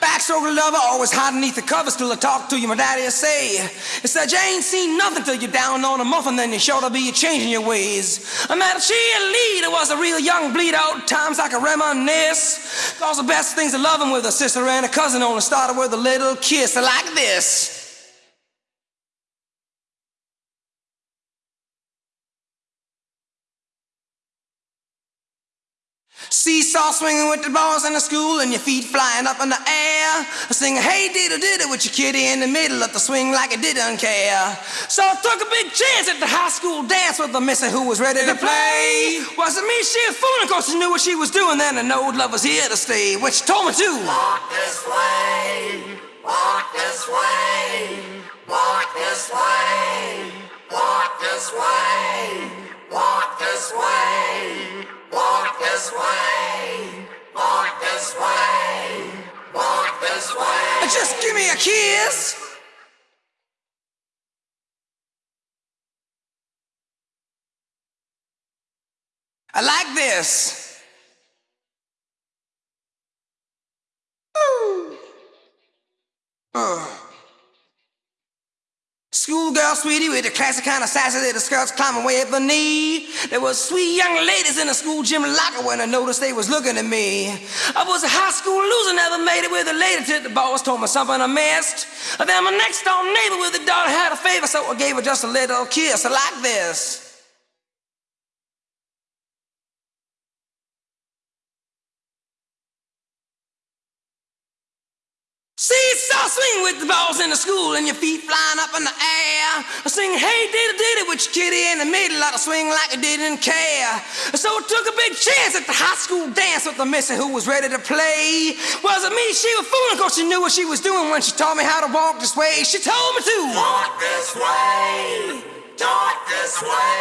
Backstroke lover, always hide beneath the covers till I talk to you. My daddy say, he said you ain't seen nothing till you're down on a muffin, then you're sure to be changing your ways. I met a cheerleader, it was a real young bleed out, times I can reminisce. Cause the best things to him with a sister and a cousin only started with a little kiss like this. Seesaw swinging with the balls in the school and your feet flying up in the air. Singing, hey, diddle diddle with your kitty in the middle of the swing like it didn't care. So I took a big chance at the high school dance with the missy who was ready to play. Wasn't me, she was fooling, cause she knew what she was doing then and old love was here to stay, which told me to walk this way, walk this way, walk this way, walk this way, walk this way. Walk this way, Just give me a kiss. I like this. Schoolgirl sweetie with the classic kind of sassy little skirts climbing way up the knee. There was sweet young ladies in the school gym locker when I noticed they was looking at me. I was a high school loser, never made it with a lady till the boss told me something I missed. Then my next door neighbor with a daughter had a favor, so I gave her just a little kiss like this. Seesaw swing with the balls in the school and your feet flying up in the air. I sing hey diddy diddy with your kitty in the middle of the swing like I didn't care. So I took a big chance at the high school dance with the missy who was ready to play. Wasn't me, she was fooling cause she knew what she was doing when she taught me how to walk this way. She told me to walk this way, talk this way,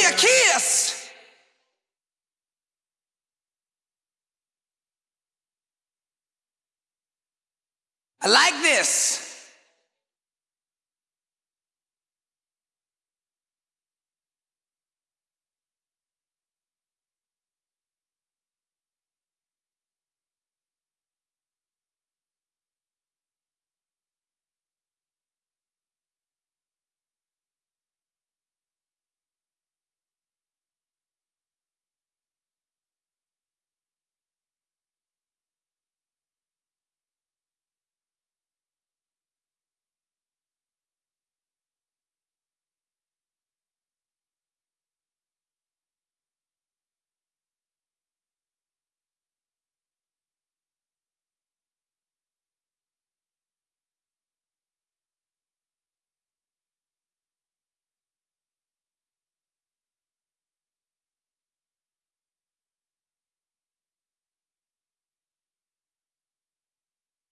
me a kiss. I like this.